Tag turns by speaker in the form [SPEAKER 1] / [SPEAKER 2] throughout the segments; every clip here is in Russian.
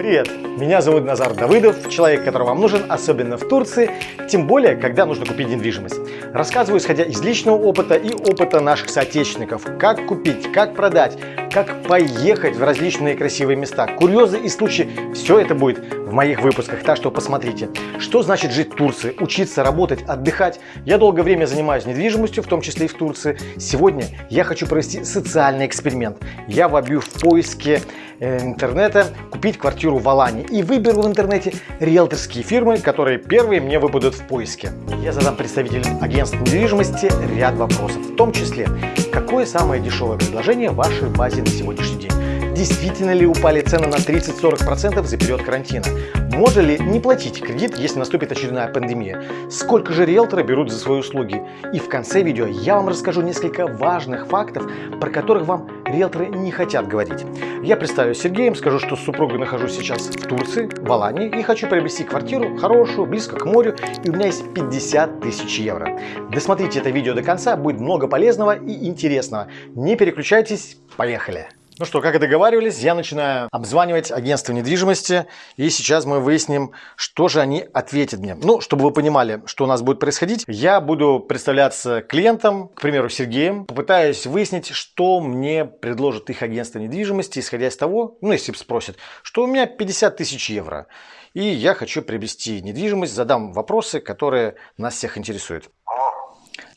[SPEAKER 1] Привет! Меня зовут Назар Давыдов, человек, который вам нужен, особенно в Турции, тем более, когда нужно купить недвижимость. Рассказываю, исходя из личного опыта и опыта наших соотечественников, как купить, как продать, как поехать в различные красивые места, курьезы и случаи. Все это будет в моих выпусках, так что посмотрите. Что значит жить в Турции, учиться, работать, отдыхать? Я долгое время занимаюсь недвижимостью, в том числе и в Турции. Сегодня я хочу провести социальный эксперимент. Я вобью в поиске э, интернета купить квартиру в Алане и выберу в интернете риэлторские фирмы, которые первые мне выпадут в поиске. Я задам представителям агентств недвижимости ряд вопросов, в том числе, какое самое дешевое предложение в вашей базе на сегодняшний день? Действительно ли упали цены на 30-40% за период карантина? Можно ли не платить кредит, если наступит очередная пандемия? Сколько же риэлторы берут за свои услуги? И в конце видео я вам расскажу несколько важных фактов, про которых вам риэлторы не хотят говорить. Я представлю Сергеем, скажу, что с супругой нахожусь сейчас в Турции, в Алании, и хочу приобрести квартиру хорошую, близко к морю, и у меня есть 50 тысяч евро. Досмотрите это видео до конца, будет много полезного и интересного. Не переключайтесь, поехали! Ну что, как и договаривались, я начинаю обзванивать агентство недвижимости, и сейчас мы выясним, что же они ответят мне. Ну, чтобы вы понимали, что у нас будет происходить, я буду представляться клиентам, к примеру, Сергеем, попытаюсь выяснить, что мне предложит их агентство недвижимости, исходя из того, ну, если спросят, что у меня 50 тысяч евро, и я хочу приобрести недвижимость, задам вопросы, которые нас всех интересуют.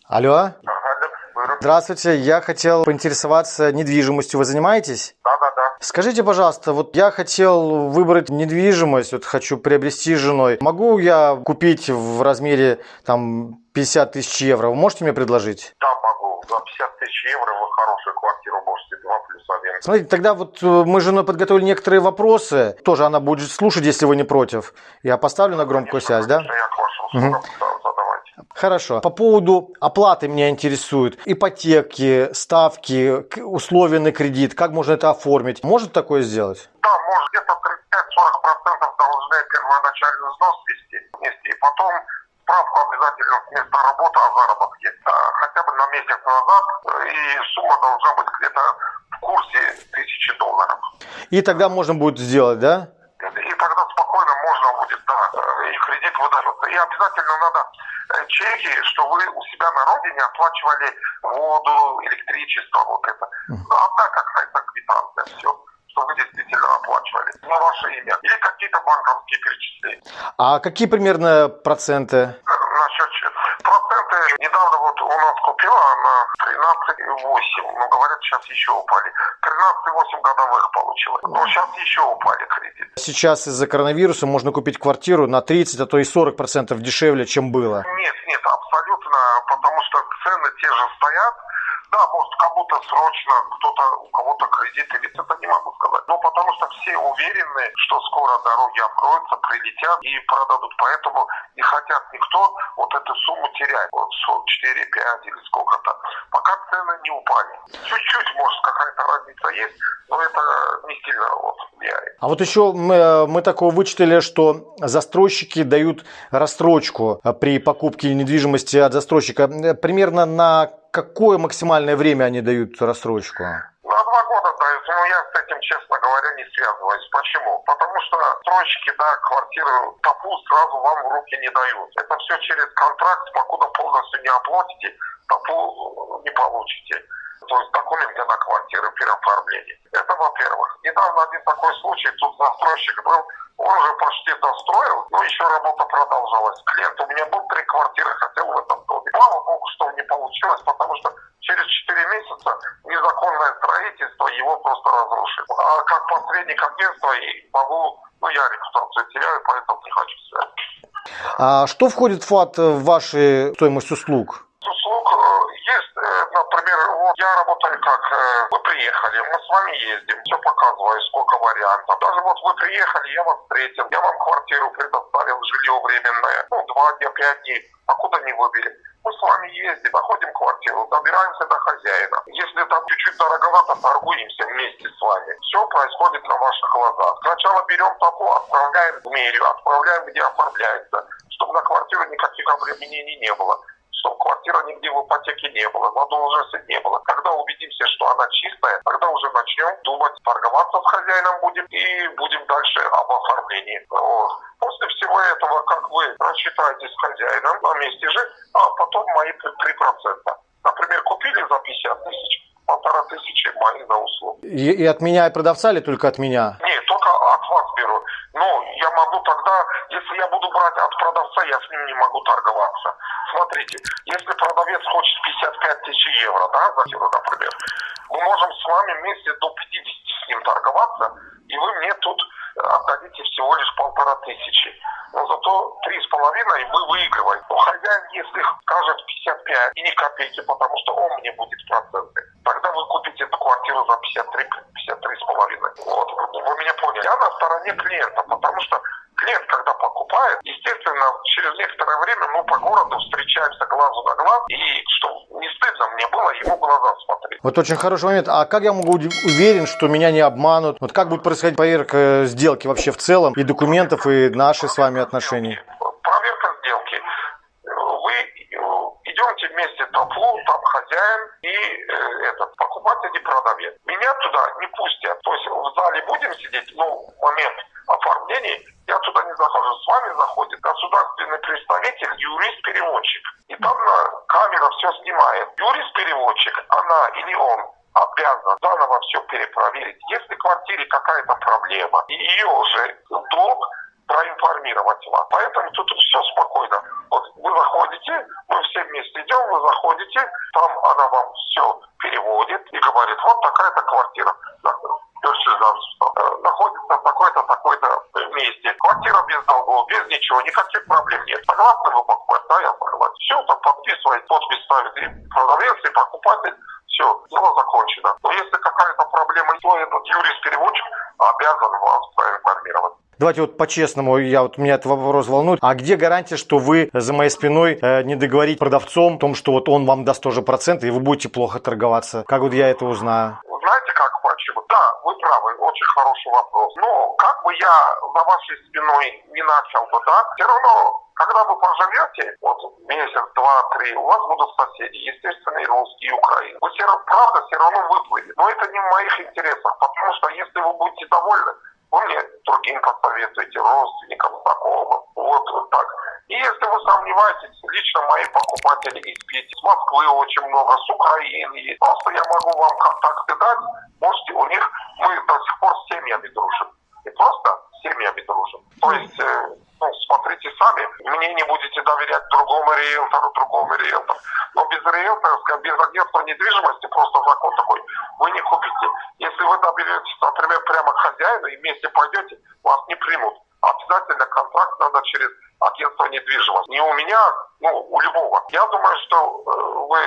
[SPEAKER 1] Алло? Здравствуйте, я хотел поинтересоваться недвижимостью. Вы занимаетесь?
[SPEAKER 2] Да, да, да.
[SPEAKER 1] Скажите, пожалуйста, вот я хотел выбрать недвижимость, вот хочу приобрести женой. Могу я купить в размере там 50 тысяч евро? Вы можете мне предложить?
[SPEAKER 2] Да, могу. За 50 тысяч евро вы хорошую квартиру можете 2 плюс 1.
[SPEAKER 1] Смотрите, тогда вот э, мы с женой подготовили некоторые вопросы. Тоже она будет слушать, если вы не против. Я поставлю на громкую связь, да?
[SPEAKER 2] Я к да, задавайте.
[SPEAKER 1] Хорошо. По поводу оплаты меня интересует. Ипотеки, ставки, условия на кредит. Как можно это оформить? Может такое сделать?
[SPEAKER 2] Да, может где-то 35-40% должны первоначальный взнос вместе, и потом справку обязательно с места работы о заработке. А, Хотя бы на месяц назад, э, и сумма должна быть где-то в курсе тысячи долларов.
[SPEAKER 1] И тогда можно будет сделать, да?
[SPEAKER 2] И тогда спокойно можно будет, да, э, и кредит выдается. И обязательно надо э, чеки, что вы у себя на родине оплачивали воду, электричество, вот это. Одна какая-то квитанция, все, что вы действительно оплачивали на ваше имя. Или какие-то банковские перечисления.
[SPEAKER 1] А какие примерно проценты?
[SPEAKER 2] Насчет че- проценты, недавно вот у нас купила она 13,8, но говорят, сейчас еще упали. 13,8 годовых получила. Но сейчас еще упали кредиты.
[SPEAKER 1] Сейчас из-за коронавируса можно купить квартиру на 30, а то и 40 процентов дешевле, чем было.
[SPEAKER 2] Нет, нет, абсолютно, потому что цены те же стоят. Да, может, кому-то срочно, кто-то, у кого-то кредит или это не могу сказать. Но потому что все уверены, что скоро дороги откроются, прилетят и продадут. Поэтому не хотят никто вот эту сумму терять. Вот 4, 5 или сколько-то. Пока цены не упали. Чуть-чуть, может, какая-то разница есть, но это не сильно вот влияет.
[SPEAKER 1] А вот еще мы, э, мы такого вычитали, что застройщики дают рассрочку э, при покупке недвижимости от застройщика. Э, Примерно на какое максимальное время они дают рассрочку?
[SPEAKER 2] На два года дают, но я с этим, честно говоря, не связываюсь. Почему? Потому что стройщики, да, квартиру ТАПУ сразу вам в руки не дают. Это все через контракт, покуда полностью не оплатите, ТАПУ не получите. То есть документы на квартиру при. Это во-первых. Недавно один такой случай, тут застройщик был, он уже почти достроил, но еще работа продолжалась. Клиент у меня был три квартиры, хотел в этом доме. Слава богу, что не получилось, потому что через 4 месяца незаконное строительство его просто разрушит. А как посредник агентства и могу, ну я репутацию теряю, поэтому не хочу связываться.
[SPEAKER 1] А что входит в ФАТ в ваши стоимость услуг
[SPEAKER 2] э, есть, э, например, вот я работаю как э, вы приехали, мы с вами ездим, все показываю, сколько вариантов. Даже вот вы приехали, я вас встретил, я вам квартиру предоставил, жилье временное, ну, два дня, пять дней, а куда не выбери? Мы с вами ездим, находим квартиру, добираемся до хозяина. Если там чуть-чуть дороговато, торгуемся вместе с вами. Все происходит на ваших глазах. Сначала берем табло, отправляем в мерию, отправляем, где оформляется, чтобы на квартиру никаких обременений не было чтобы квартира нигде в ипотеке не было, задолженности не было. Когда убедимся, что она чистая, тогда уже начнем думать, торговаться с хозяином будем и будем дальше об оформлении. Вот. После всего этого, как вы рассчитаетесь с хозяином на месте же, а потом мои 3%. Например, купили за 50 тысяч, полтора тысячи мои за услуги.
[SPEAKER 1] И, и от меня, и продавца или только от меня?
[SPEAKER 2] Нет, только от вас беру. Но я могу тогда, если я буду брать от продавца, я с ним не могу торговаться. Смотрите, если продавец хочет 55 тысяч евро, да, за кило, например, мы можем с вами вместе до 50 с ним торговаться, и вы мне тут отдадите всего лишь полтора тысячи. Но зато три с половиной вы выигрываете. Но хозяин, если скажет 55 и ни копейки, потому что он мне будет проценты, тогда вы купите эту квартиру за 53, 53 с половиной. Вот, вы меня поняли. Я на стороне клиента, потому что клиент, когда покупает, естественно, через некоторое время мы по городу встречаемся глазу на глаз, и что не стыдно мне было ему в глаза смотреть.
[SPEAKER 1] Вот очень хороший момент. А как я могу быть уверен, что меня не обманут? Вот как будет происходить проверка сделки вообще в целом, и документов, и наши с вами отношения?
[SPEAKER 2] Проверка сделки. Вы идете вместе в таплу, там хозяин и э, этот покупатель и продавец. Меня туда не пустят. То есть в зале будем сидеть, ну, момент оформления, я туда не захожу. С вами заходит государственный представитель, юрист-переводчик. И там на камера все снимает. Юрист-переводчик, она или он обязан заново все перепроверить. Если в квартире какая-то проблема, ее уже долг проинформировать вас. Поэтому тут все спокойно. Вот вы заходите, мы все вместе идем, вы заходите, там она вам все переводит и говорит, вот такая-то квартира находится в такой-то, такой-то месте. Квартира без долгов, без ничего, никаких проблем нет. Согласны вы покупать? Да, я согласен. Все, там подписывает, подпись ставит и продавец, и покупатель. Все, дело закончено. Но если какая-то проблема, то этот юрист-переводчик обязан вас проинформировать.
[SPEAKER 1] Давайте вот по-честному, я вот меня этот вопрос волнует. А где гарантия, что вы за моей спиной э, не договорить продавцом о том, что вот он вам даст тоже проценты, и вы будете плохо торговаться? Как вот я это узнаю?
[SPEAKER 2] Знаете, как почему? Да, вы правы, очень хороший вопрос. Но как бы я за вашей спиной не начал бы, да, все равно когда вы поживете, вот месяц, два, три, у вас будут соседи, естественно, и русские, и украинцы. Вы все правда, все равно выплывете. Но это не в моих интересах, потому что если вы будете довольны, вы мне другим посоветуете, родственникам, знакомым. Вот, вот так. И если вы сомневаетесь, лично мои покупатели из Питера, с Москвы очень много, с Украины есть. Просто я могу вам контакты дать. Можете, у них мы до сих пор с семьями дружим. И просто с семьями дружим. То есть, э, ну, смотрите сами, мне не будете доверять другому риэлтору, другому риэлтору. Но без риэлтора, без агентства недвижимости, просто закон такой, вы не купите. Если вы доберетесь, например, прямо к хозяину и вместе пойдете, вас не примут. Обязательно контракт надо через агентство недвижимости. Не у меня, ну, у любого. Я думаю, что э, вы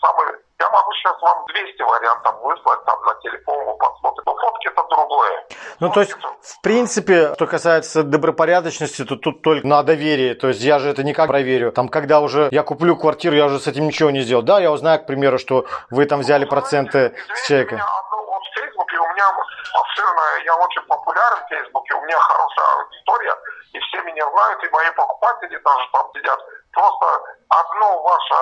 [SPEAKER 2] самый... Я могу сейчас вам 200 вариантов выслать там на телефон, вы посмотрите. Но фотки это другое.
[SPEAKER 1] Ну, то есть, в принципе, что касается добропорядочности, то тут только на доверие. То есть, я же это никак проверю. Там, когда уже я куплю квартиру, я уже с этим ничего не сделал. Да, я узнаю, к примеру, что вы там взяли проценты с человека.
[SPEAKER 2] Меня Фейсбуке у меня обширная, я очень популярен в Фейсбуке, у меня хорошая аудитория, и все меня знают, и мои покупатели даже там сидят. Просто одно ваше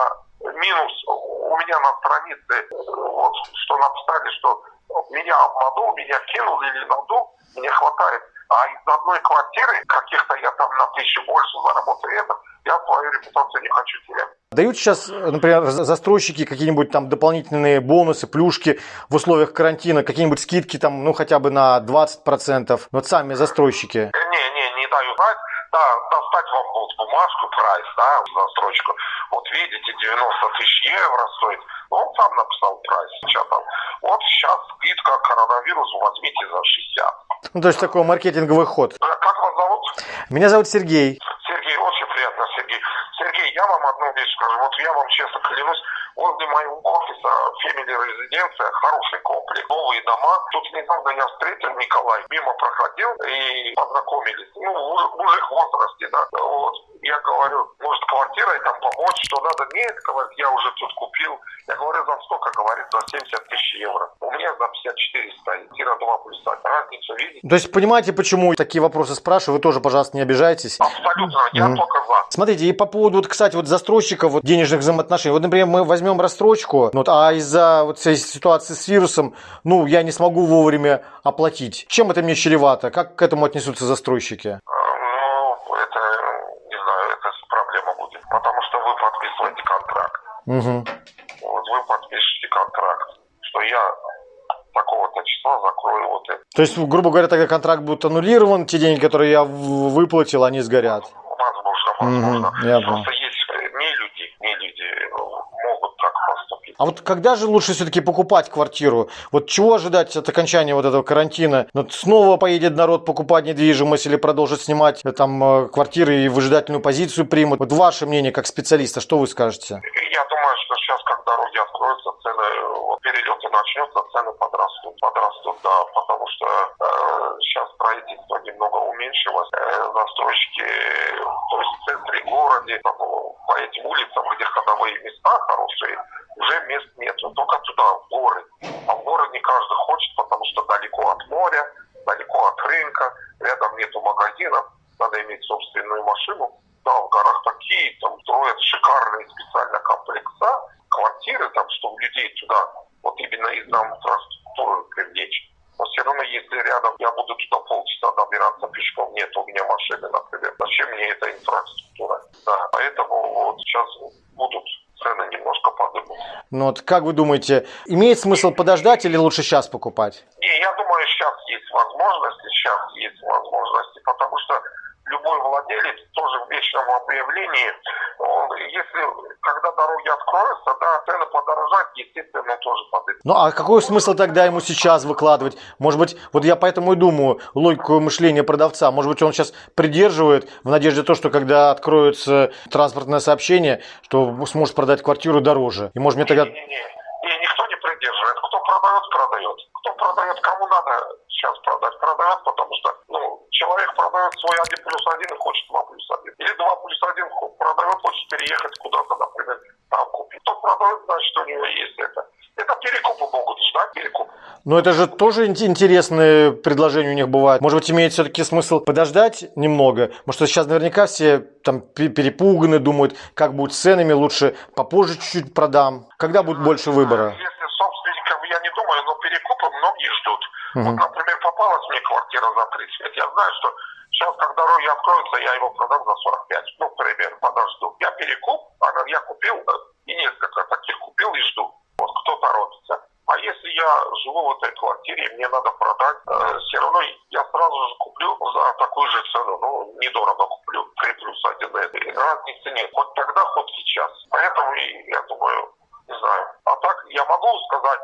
[SPEAKER 2] минус у меня на странице, вот, что написали, что меня обманул, меня кинул или надул, мне хватает. А из одной квартиры, каких-то я там на тысячу больше заработаю, это я свою репутацию не хочу терять.
[SPEAKER 1] Дают сейчас, например, застройщики какие-нибудь там дополнительные бонусы, плюшки в условиях карантина, какие-нибудь скидки там, ну, хотя бы на 20%. Вот сами застройщики.
[SPEAKER 2] Не, не, не даю знать. Вот бумажку, прайс, да, застройщику. Вот видите, 90 тысяч евро стоит. Он сам написал прайс. Сейчас там. Вот сейчас скидка коронавирус возьмите за 60.
[SPEAKER 1] Ну, то есть такой маркетинговый ход.
[SPEAKER 2] Как вас зовут?
[SPEAKER 1] Меня зовут Сергей.
[SPEAKER 2] Сергей, очень приятно, Сергей. Сергей, я вам одну вещь скажу. Вот я вам честно клянусь, возле моего офиса Family Резиденция, хороший комплекс, новые дома. Тут недавно я встретил Николай, мимо проходил и познакомились. Ну, мужик в возрасте, да. Вот. Я говорю, может, квартирой там помочь, что надо? Нет, говорит, я уже тут купил. Я говорю, за сколько? Говорит, за 70 тысяч евро. У меня на 54 стоит. Квартира 2 плюс 1. Разницу видите?
[SPEAKER 1] То есть понимаете, почему такие вопросы спрашиваю? Вы тоже, пожалуйста, не обижайтесь.
[SPEAKER 2] Абсолютно. Я
[SPEAKER 1] Мгм.
[SPEAKER 2] только за.
[SPEAKER 1] Смотрите, и по поводу, вот, кстати, вот застройщиков вот, денежных взаимоотношений. Вот, например, мы возьмем рассрочку, ну, вот, а из-за вот всей ситуации с вирусом, ну, я не смогу вовремя оплатить. Чем это мне чревато? Как к этому отнесутся застройщики?
[SPEAKER 2] Э, Ну, это, не знаю, это проблема будет. Потому что вы подписываете контракт.
[SPEAKER 1] Мгм.
[SPEAKER 2] Вот вы подпишете контракт, что я такого-то числа закрою вот это.
[SPEAKER 1] То есть, грубо говоря, тогда контракт будет аннулирован, те деньги, которые я выплатил, они сгорят.
[SPEAKER 2] Возможно, возможно.
[SPEAKER 1] я.
[SPEAKER 2] Просто есть э, не люди, не люди э, могут так поступить.
[SPEAKER 1] А вот когда же лучше все-таки покупать квартиру? Вот чего ожидать от окончания вот этого карантина? Ну, снова поедет народ покупать недвижимость или продолжит снимать э, там э, квартиры и выжидательную позицию примут? Вот ваше мнение как специалиста, что вы скажете?
[SPEAKER 2] Я думаю, что сейчас, как дороги откроются, цены, э, вот перелеты начнется, цены подрастут. Подрастут, да, потому что э, сейчас строительство немного уменьшилось. Э, застройщики, то есть в центре города, по этим улицам, где ходовые места хорошие, уже мест нет. Только туда, в горы. А в горы не каждый хочет, потому что далеко от моря, далеко от рынка, рядом нету магазинов, надо иметь собственную машину. Да, в горах такие, там строят шикарные специально комплекса, квартиры, там, чтобы людей туда, вот именно из-за инфраструктуры привлечь. Но все равно, если рядом я буду туда полчаса добираться пешком, нет у меня машины, например, зачем мне эта инфраструктура? Да, поэтому вот сейчас будут цены немножко поднимутся.
[SPEAKER 1] Ну вот как вы думаете, имеет смысл подождать или лучше сейчас покупать?
[SPEAKER 2] Не, я думаю, сейчас есть возможности, сейчас есть возможности, потому что любой владелец тоже в вечном объявлении, он, если когда дороги откроются, да, цены подорожают, естественно, тоже подойдут.
[SPEAKER 1] Ну а какой смысл тогда ему сейчас выкладывать? Может быть, вот я поэтому и думаю, логику мышления продавца, может быть, он сейчас придерживает в надежде то, что когда откроется транспортное сообщение, что сможет продать квартиру дороже. И может мне тогда...
[SPEAKER 2] Не-не-не, не, никто не придерживает. Кто продает, продает. Кто продает, кому надо сейчас продать, продает, потому что ну, человек продает свой 1 плюс 1 и хочет 2 плюс 1. Или 2 плюс 1 продает, хочет переехать куда-то, например, там купить. Кто продает, значит, у него есть это. Это перекупы могут ждать, перекуп.
[SPEAKER 1] Но это же тоже ин- интересные предложения у них бывают. Может быть, имеет все-таки смысл подождать немного? Что сейчас наверняка все там пе- перепуганы, думают, как будет с ценами, лучше попозже чуть-чуть продам. Когда будет больше выбора?
[SPEAKER 2] Если собственников, я не думаю, но перекупы многие ждут. Вот, например, попалась мне квартира за 35. Я знаю, что сейчас, как дороги откроются, я его продам за 45. Ну, к примеру, подожду. Я перекуп, я купил э, и несколько таких купил и жду. Вот кто торопится. А если я живу в этой квартире, мне надо продать, э, все равно я сразу же куплю за такую же цену. Ну, недорого куплю. 3 плюс 1 это. Разницы нет. Хоть тогда, хоть сейчас. Поэтому я думаю, не знаю. А так я могу сказать,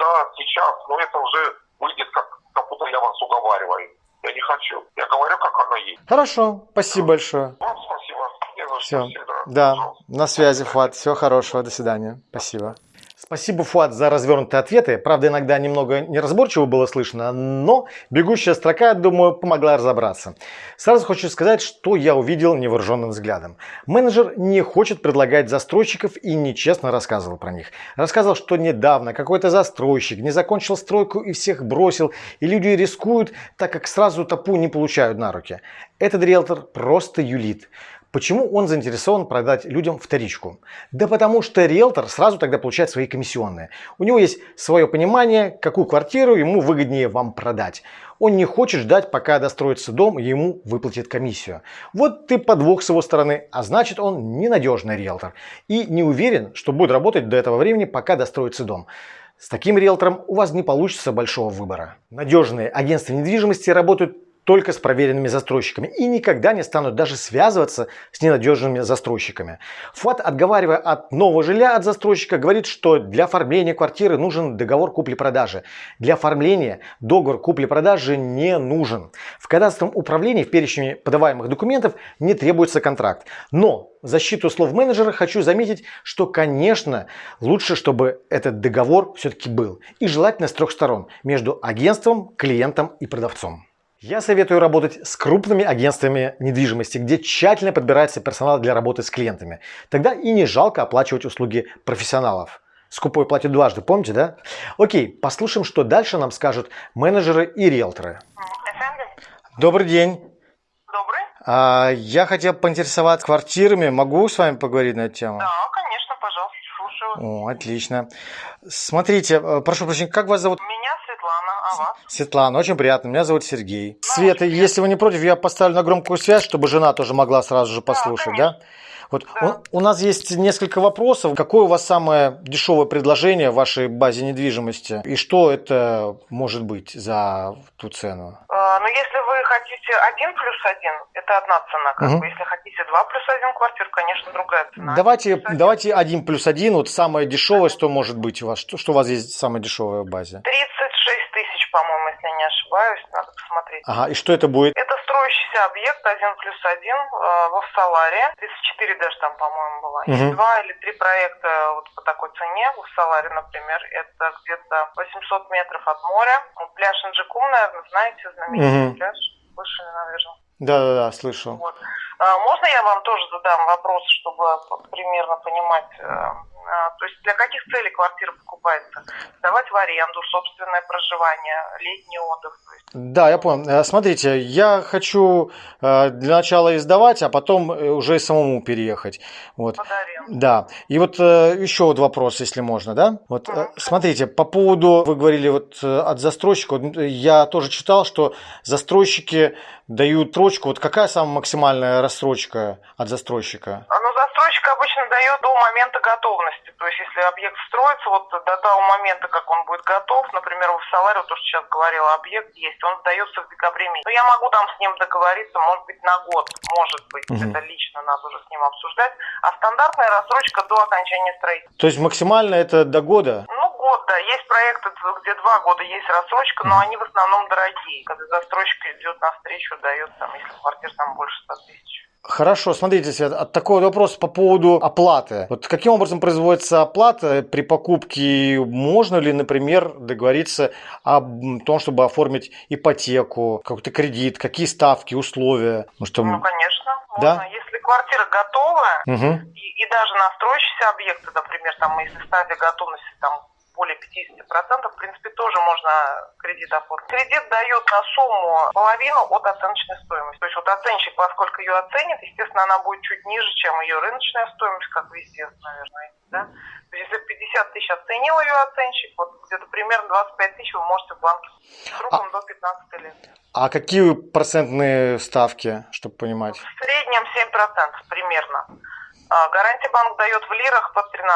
[SPEAKER 2] да, сейчас, но это уже выйдет как, как будто я вас уговариваю. Я не хочу. Я говорю, как оно есть.
[SPEAKER 1] Хорошо, спасибо большое.
[SPEAKER 2] Вам спасибо.
[SPEAKER 1] Все.
[SPEAKER 2] Всегда.
[SPEAKER 1] Да,
[SPEAKER 2] Пожалуйста.
[SPEAKER 1] на связи, Фуат. Всего хорошего, до свидания. Спасибо. Спасибо, Фуат, за развернутые ответы. Правда, иногда немного неразборчиво было слышно, но бегущая строка, думаю, помогла разобраться. Сразу хочу сказать, что я увидел невооруженным взглядом. Менеджер не хочет предлагать застройщиков и нечестно рассказывал про них. Рассказывал, что недавно какой-то застройщик не закончил стройку и всех бросил, и люди рискуют, так как сразу топу не получают на руки. Этот риэлтор просто юлит. Почему он заинтересован продать людям вторичку? Да потому что риэлтор сразу тогда получает свои комиссионные. У него есть свое понимание, какую квартиру ему выгоднее вам продать. Он не хочет ждать, пока достроится дом, ему выплатят комиссию. Вот ты подвох с его стороны, а значит он ненадежный риэлтор. И не уверен, что будет работать до этого времени, пока достроится дом. С таким риэлтором у вас не получится большого выбора. Надежные агентства недвижимости работают только с проверенными застройщиками и никогда не станут даже связываться с ненадежными застройщиками. ФАТ, отговаривая от нового жилья от застройщика, говорит, что для оформления квартиры нужен договор купли-продажи. Для оформления договор купли-продажи не нужен. В кадастровом управлении в перечне подаваемых документов не требуется контракт. Но в защиту слов менеджера хочу заметить, что, конечно, лучше, чтобы этот договор все-таки был. И желательно с трех сторон. Между агентством, клиентом и продавцом. Я советую работать с крупными агентствами недвижимости, где тщательно подбирается персонал для работы с клиентами. Тогда и не жалко оплачивать услуги профессионалов. Скупой платит дважды, помните, да? Окей, послушаем, что дальше нам скажут менеджеры и риэлторы. Добрый день.
[SPEAKER 3] Добрый.
[SPEAKER 1] А, я хотел поинтересоваться квартирами. Могу с вами поговорить на эту тему?
[SPEAKER 3] Да, конечно, пожалуйста, слушаю.
[SPEAKER 1] О, отлично. Смотрите, э, прошу прощения, как вас зовут?
[SPEAKER 3] Меня Светлана, а вас?
[SPEAKER 1] Светлана, очень приятно. Меня зовут Сергей. Света, если вы не против, я поставлю на громкую связь, чтобы жена тоже могла сразу же послушать, да? Вот
[SPEAKER 3] Да.
[SPEAKER 1] у, у нас есть несколько вопросов. Какое у вас самое дешевое предложение в вашей базе недвижимости? И что это может быть за ту цену?
[SPEAKER 3] Э, Ну, если вы хотите один плюс один, это одна цена, как
[SPEAKER 1] Мгм.
[SPEAKER 3] бы. Если хотите два плюс один квартир, конечно, другая цена.
[SPEAKER 1] Давайте,
[SPEAKER 3] Один
[SPEAKER 1] давайте один плюс один. Вот самое дешевое, что может быть у вас? Что, что у вас есть самое дешевое в базе?
[SPEAKER 3] 36 тысяч, по-моему, если я не ошибаюсь, надо посмотреть.
[SPEAKER 1] Ага, и что это будет?
[SPEAKER 3] Это строящийся объект один плюс один э, во Всаларе. 34 даже там, по-моему, было.
[SPEAKER 1] Мгм.
[SPEAKER 3] Есть два или три проекта вот по такой цене. В Всаларе, например, это где-то 800 метров от моря. Пляж Инджикум, наверное, знаете, знаменитый
[SPEAKER 1] Мгм.
[SPEAKER 3] пляж. Слышали, наверное.
[SPEAKER 1] Да-да-да, слышал.
[SPEAKER 3] Вот. А, Можно я вам тоже задам вопрос, чтобы примерно понимать, э, то есть для каких целей квартира покупается? Сдавать в аренду, собственное проживание, летний отдых.
[SPEAKER 1] Да, я понял. Э, Смотрите, я хочу э, для начала издавать, а потом э, уже и самому переехать. Вот.
[SPEAKER 3] под аренду.
[SPEAKER 1] Да. И вот еще вот вопрос, если можно, да? Вот
[SPEAKER 3] Мгм.
[SPEAKER 1] смотрите, по поводу, вы говорили вот от застройщика, я тоже читал, что застройщики дают строчку. Вот какая самая максимальная рассрочка от застройщика?
[SPEAKER 3] А, Ну, застройщик обычно дает до момента готовности. То есть, если объект строится, вот до того момента, как он будет готов, например, в Соларе, то, что сейчас говорила, объект есть, он сдается в декабре месяце. Но я могу там с ним договориться, может быть, на год, может быть,
[SPEAKER 1] Мгм.
[SPEAKER 3] это лично надо уже с ним обсуждать. А стандартная рассрочка до окончания строительства.
[SPEAKER 1] То есть максимально это до года?
[SPEAKER 3] Ну, год, да. Есть проекты, где два года есть рассрочка, но они в основном дорогие. Когда застройщик идет навстречу, дает там, если квартир там больше 100 тысяч.
[SPEAKER 1] Хорошо, смотрите, Свет, от такой вопрос по поводу оплаты. Вот каким образом производится оплата при покупке? Можно ли, например, договориться о том, чтобы оформить ипотеку, какой-то кредит, какие ставки, условия? Ну, что...
[SPEAKER 3] Ну, конечно,
[SPEAKER 1] Да?
[SPEAKER 3] можно. Если квартира готовая,
[SPEAKER 1] Мгм.
[SPEAKER 3] и, и даже на объекты, например, там, если стадия готовности там более 50%, в принципе, тоже можно кредит оформить. Кредит дают на сумму половину от оценочной стоимости. То есть вот оценщик, поскольку ее оценит, естественно, она будет чуть ниже, чем ее рыночная стоимость, как везде, наверное, да? То есть если 50 тысяч оценил ее оценщик, вот где-то примерно 25 тысяч вы можете в банке сроком до 15 лет.
[SPEAKER 1] А какие процентные ставки, чтобы понимать?
[SPEAKER 3] В среднем 7% примерно. А гарантия банк дает в лирах под 13%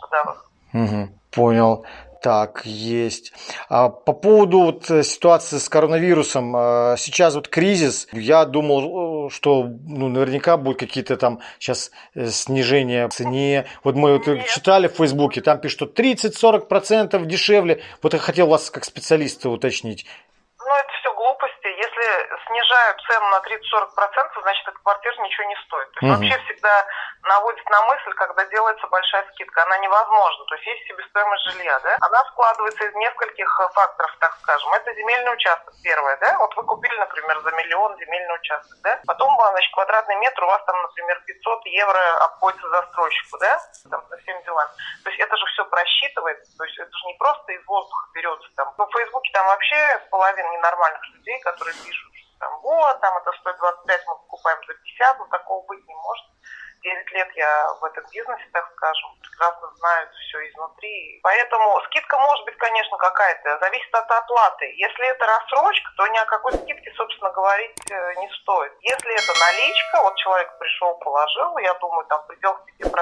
[SPEAKER 3] годовых.
[SPEAKER 1] Мгм. Понял. Так, есть. А по поводу вот э, ситуации с коронавирусом, э, сейчас вот кризис, я думал, э, что ну, наверняка будут какие-то там сейчас снижения в цене. Вот мы вот читали в Фейсбуке, там пишут, что 30-40% дешевле. Вот я хотел вас как специалиста уточнить.
[SPEAKER 3] Ну, это все глупости. Если снижают цену на 30-40%, значит, эта квартира ничего не стоит. То есть
[SPEAKER 1] Мгм.
[SPEAKER 3] вообще всегда наводит на мысль, когда делается большая скидка. Она невозможна. То есть есть себестоимость жилья, да? Она складывается из нескольких э, факторов, так скажем. Это земельный участок первое, да? Вот вы купили, например, за миллион земельный участок, да? Потом, а, значит, квадратный метр у вас там, например, 500 евро обходится застройщику, да? Там, со всеми делами. То есть это же все просчитывается. То есть это же не просто из воздуха берется. Там. Ну, в Фейсбуке там вообще половина ненормальных людей, которые пишут, там, вот, там это стоит 25, мы покупаем за 50, но такого быть не может. 9 лет я в этом бизнесе, так скажем, прекрасно знаю все изнутри. Поэтому скидка может быть, конечно, какая-то, зависит от оплаты. Если это рассрочка, то ни о какой скидке, собственно, говорить э, не стоит. Если это наличка, вот человек пришел, положил, я думаю, там в пределах 5%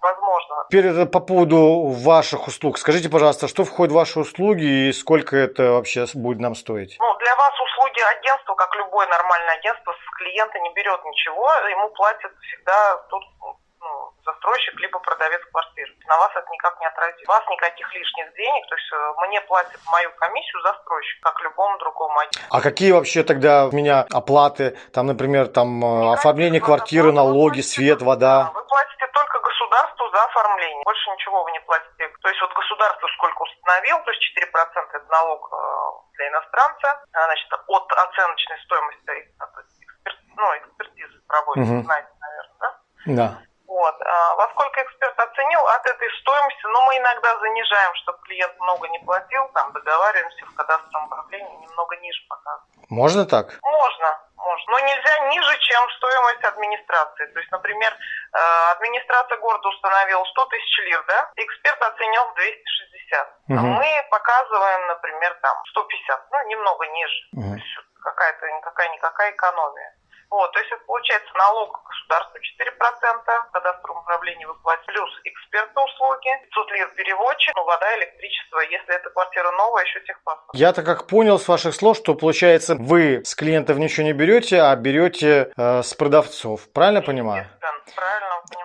[SPEAKER 3] возможно.
[SPEAKER 1] Теперь это по поводу ваших услуг. Скажите, пожалуйста, что входит в ваши услуги и сколько это вообще будет нам стоить?
[SPEAKER 3] Ну, для вас услуги агентства, как любое нормальное агентство, с клиента не берет ничего, ему платят всегда тот застройщик, либо продавец квартиры. На вас это никак не отразит. У вас никаких лишних денег, то есть э, мне платят мою комиссию застройщик, как любому другому агентству.
[SPEAKER 1] А какие вообще тогда у меня оплаты? Там, например, там э, оформление
[SPEAKER 3] Никаких
[SPEAKER 1] квартиры,
[SPEAKER 3] оплат. Вы
[SPEAKER 1] налоги,
[SPEAKER 3] платите-
[SPEAKER 1] свет,
[SPEAKER 3] Да,
[SPEAKER 1] вода.
[SPEAKER 3] Вы платите только государству за оформление. Больше ничего вы не платите. То есть вот государство сколько установил, то есть 4% это налог э, для иностранца, а, значит, от оценочной стоимости, ну, экспертизы проводится,
[SPEAKER 1] Мгм.
[SPEAKER 3] знаете, наверное, да?
[SPEAKER 1] Да.
[SPEAKER 3] Вот. А, во сколько эксперт оценил от этой стоимости, ну, мы иногда занижаем, чтобы клиент много не платил, там договариваемся в кадастровом управлении, немного ниже показываем.
[SPEAKER 1] Можно так?
[SPEAKER 3] Можно, можно. Но нельзя ниже, чем стоимость администрации. То есть, например, э, администрация города установила 100 тысяч лир, да? Эксперт оценил в 260.
[SPEAKER 1] Угу.
[SPEAKER 3] А мы показываем, например, там 150, ну, немного ниже.
[SPEAKER 1] Угу.
[SPEAKER 3] То есть какая-то никакая-никакая экономия. Вот, то есть это получается налог государству 4%, кадастровом управлении вы платите, плюс экспертные услуги, 500 лир переводчик, ну, вода, электричество, если эта квартира новая, еще техпаспорт.
[SPEAKER 1] Я-то как понял с ваших слов, что получается вы с клиентов ничего не берете, а берете э, с продавцов. Правильно понимаю?
[SPEAKER 3] Правильно.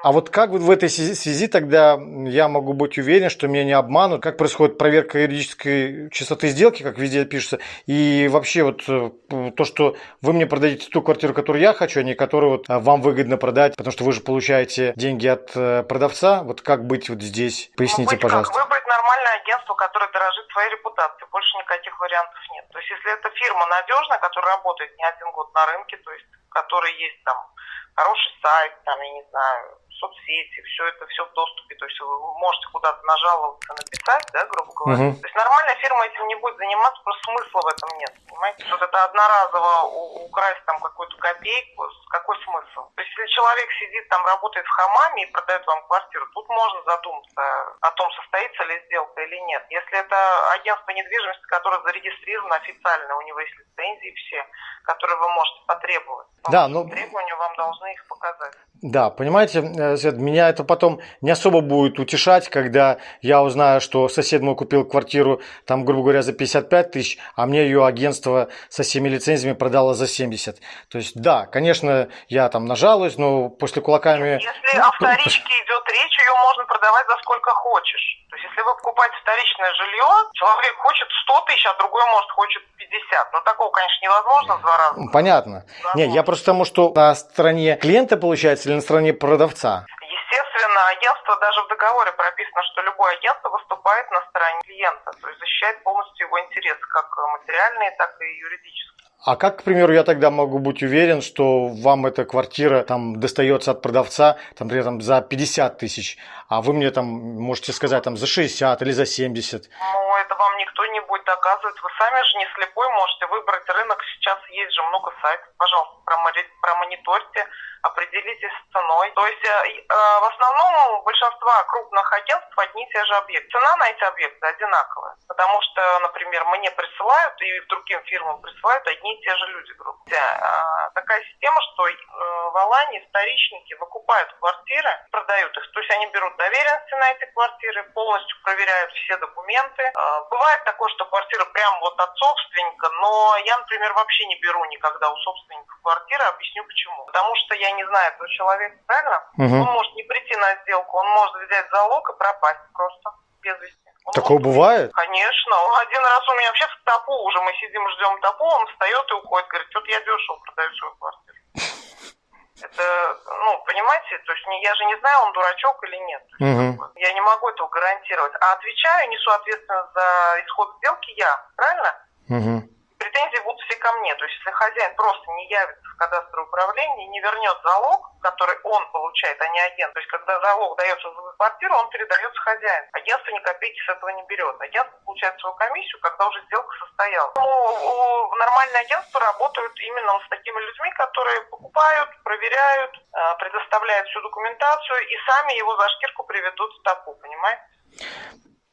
[SPEAKER 1] А вот как в этой связи тогда я могу быть уверен, что меня не обманут? Как происходит проверка юридической чистоты сделки, как везде пишется? И вообще вот э, то, что вы мне продадите ту квартиру, которую я хочу, а не которую вот э, вам выгодно продать, потому что вы же получаете деньги от э, продавца. Вот как быть вот здесь? Поясните,
[SPEAKER 3] ну,
[SPEAKER 1] пожалуйста.
[SPEAKER 3] Как? Выбрать нормальное агентство, которое дорожит своей репутацией. Больше никаких вариантов нет. То есть если это фирма надежная, которая работает не один год на рынке, то есть в которой есть там хороший сайт, там, я не знаю, соцсети, все это все в доступе, то есть вы можете куда-то нажаловаться, написать, да, грубо говоря. Uh-huh. То есть нормальная фирма этим не будет заниматься, просто смысла в этом нет, понимаете? Вот это одноразово украсть там какую-то копейку, какой смысл? То есть если человек сидит там, работает в хамаме и продает вам квартиру, тут можно задуматься о том, состоится ли сделка или нет. Если это агентство недвижимости, которое зарегистрировано официально, у него есть лицензии все, которые вы можете потребовать.
[SPEAKER 1] Да, но...
[SPEAKER 3] Требования вам должны их показать.
[SPEAKER 1] Да, понимаете, э, меня это потом не особо будет утешать, когда я узнаю, что сосед мой купил квартиру, там, грубо говоря, за 55 тысяч, а мне ее агентство со всеми лицензиями продало за 70. То есть, да, конечно, я там нажалуюсь, но после кулаками...
[SPEAKER 3] Если о вторичке идет речь, ее можно продавать за сколько хочешь. То есть, если вы покупаете вторичное жилье, человек хочет 100 тысяч, а другой, может, хочет 50. Но такого, конечно, невозможно в два раза.
[SPEAKER 1] Понятно. Возможно. Нет, я просто тому, что на стороне клиента, получается, или на стороне продавца?
[SPEAKER 3] Естественно, агентство даже в договоре прописано, что любое агентство выступает на стороне клиента, то есть защищает полностью его интересы, как материальные, так и юридические.
[SPEAKER 1] А как, к примеру, я тогда могу быть уверен, что вам эта квартира там достается от продавца, там, например, там, за 50 тысяч, а вы мне там можете сказать там за 60 или за 70?
[SPEAKER 3] Ну, это вам никто не будет доказывать. Вы сами же не слепой, можете выбрать рынок. Сейчас есть же много сайтов. Пожалуйста, промониторьте определитесь с ценой. То есть э, э, в основном у большинства крупных агентств одни и те же объекты. Цена на эти объекты одинаковая, потому что, например, мне присылают и другим фирмам присылают одни и те же люди. Грубо. Э, такая система, что э, в Алании вторичники выкупают квартиры, продают их. То есть они берут доверенности на эти квартиры, полностью проверяют все документы. Э, бывает такое, что квартира прям вот от собственника, но я, например, вообще не беру никогда у собственников квартиры, объясню почему. Потому что я не знаю этого человека, правильно?
[SPEAKER 1] Угу.
[SPEAKER 3] Он может не прийти на сделку, он может взять залог и пропасть просто без вести. Он
[SPEAKER 1] Такое
[SPEAKER 3] может...
[SPEAKER 1] бывает?
[SPEAKER 3] Конечно. Один раз у меня вообще в ТАПУ уже, мы сидим, ждем ТАПУ, он встает и уходит, говорит, вот я дешево продаю свою квартиру. Это, ну, понимаете, то есть я же не знаю, он дурачок или нет.
[SPEAKER 1] Угу.
[SPEAKER 3] Я не могу этого гарантировать. А отвечаю, несу ответственность за исход сделки я, правильно?
[SPEAKER 1] Угу
[SPEAKER 3] претензии будут ко мне. То есть, если хозяин просто не явится в кадастровое управление и не вернет залог, который он получает, а не агент, то есть, когда залог дается за квартиру, он передается хозяину. Агентство ни копейки с этого не берет. Агентство получает свою комиссию, когда уже сделка состоялась. Ну, нормальные агентства работают именно с такими людьми, которые покупают, проверяют, э, предоставляют всю документацию и сами его за шкирку приведут в ТАПУ, понимаете?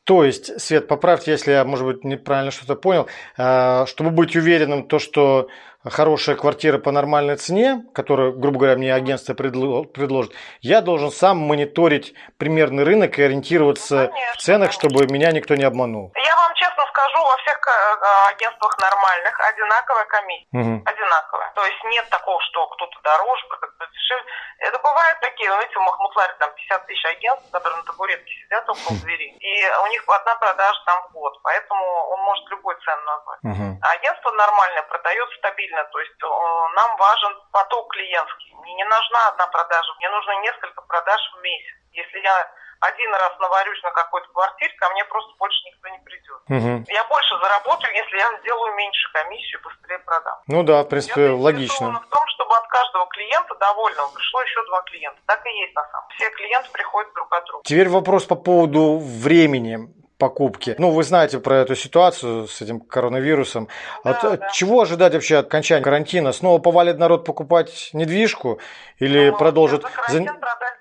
[SPEAKER 1] То есть, Свет, поправьте, если я, может быть, неправильно что-то понял, э, чтобы быть уверенным, то, что хорошая квартира по нормальной цене, которую, грубо говоря, мне агентство предложит, я должен сам мониторить примерный рынок и ориентироваться
[SPEAKER 3] ну, конечно,
[SPEAKER 1] в ценах, чтобы меня никто не обманул.
[SPEAKER 3] Я вам честно скажу, во всех э, агентствах нормальных одинаковая комиссия.
[SPEAKER 1] Угу.
[SPEAKER 3] Одинаковая. То есть нет такого, что кто-то дороже, кто-то дешевле. Это бывают такие, знаете, в Махмутларе там 50 тысяч агентств, которые на табуретке сидят около двери. И у них одна продажа там в год. Поэтому он может любой цену назвать.
[SPEAKER 1] Угу.
[SPEAKER 3] А агентство нормальное продает стабильно. То есть э, нам важен поток клиентский. Мне не нужна одна продажа, мне нужно несколько продаж в месяц. Если я один раз наварюсь на какой-то квартире, ко мне просто больше никто не придет.
[SPEAKER 1] Угу.
[SPEAKER 3] Я больше заработаю, если я сделаю меньше комиссию, быстрее продам.
[SPEAKER 1] Ну да, в принципе,
[SPEAKER 3] я
[SPEAKER 1] логично.
[SPEAKER 3] в том, чтобы от каждого клиента довольного, пришло еще два клиента. Так и есть на самом деле. Все клиенты приходят друг от друга.
[SPEAKER 1] Теперь вопрос по поводу времени покупки. Ну, вы знаете про эту ситуацию с этим коронавирусом.
[SPEAKER 3] Да,
[SPEAKER 1] от,
[SPEAKER 3] да.
[SPEAKER 1] Чего ожидать вообще от окончания карантина? Снова повалит народ покупать недвижку или
[SPEAKER 3] Ну,
[SPEAKER 1] продолжит?
[SPEAKER 3] За
[SPEAKER 1] за-
[SPEAKER 3] карантин продали.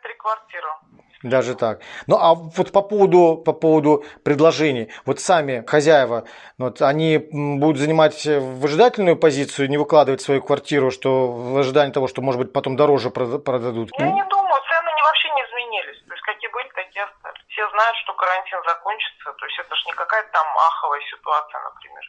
[SPEAKER 1] Даже так. Ну а вот по поводу, по поводу предложений, вот сами хозяева, вот они будут занимать выжидательную позицию, не выкладывать свою квартиру, что в ожидании того, что, может быть, потом дороже прода- продадут.
[SPEAKER 3] Я не думаю, цены не вообще не изменились. То есть какие были, такие остались. Все знают, что карантин закончится. То есть это же не какая-то там аховая ситуация, например.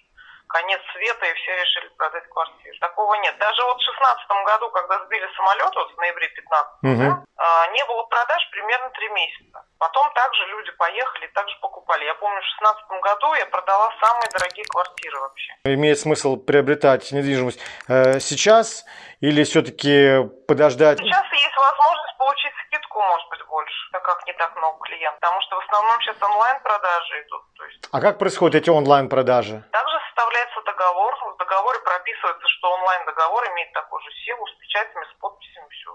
[SPEAKER 3] Конец света, и все решили продать квартиру. Такого нет. Даже вот в 2016 году, когда сбили самолет, вот в ноябре 15
[SPEAKER 1] Мгм.
[SPEAKER 3] а, не было продаж примерно три месяца. Потом также люди поехали и также покупали. Я помню, в 2016 году я продала самые дорогие квартиры вообще.
[SPEAKER 1] Имеет смысл приобретать недвижимость э, сейчас или все-таки подождать?
[SPEAKER 3] Сейчас есть возможность получить скидку, может быть, больше, так как не так много клиентов. Потому что в основном сейчас онлайн-продажи идут. То есть
[SPEAKER 1] А как происходят эти онлайн-продажи?
[SPEAKER 3] также составляется договор. В договоре прописывается, что онлайн-договор имеет такую же силу с печатями, с подписями, все.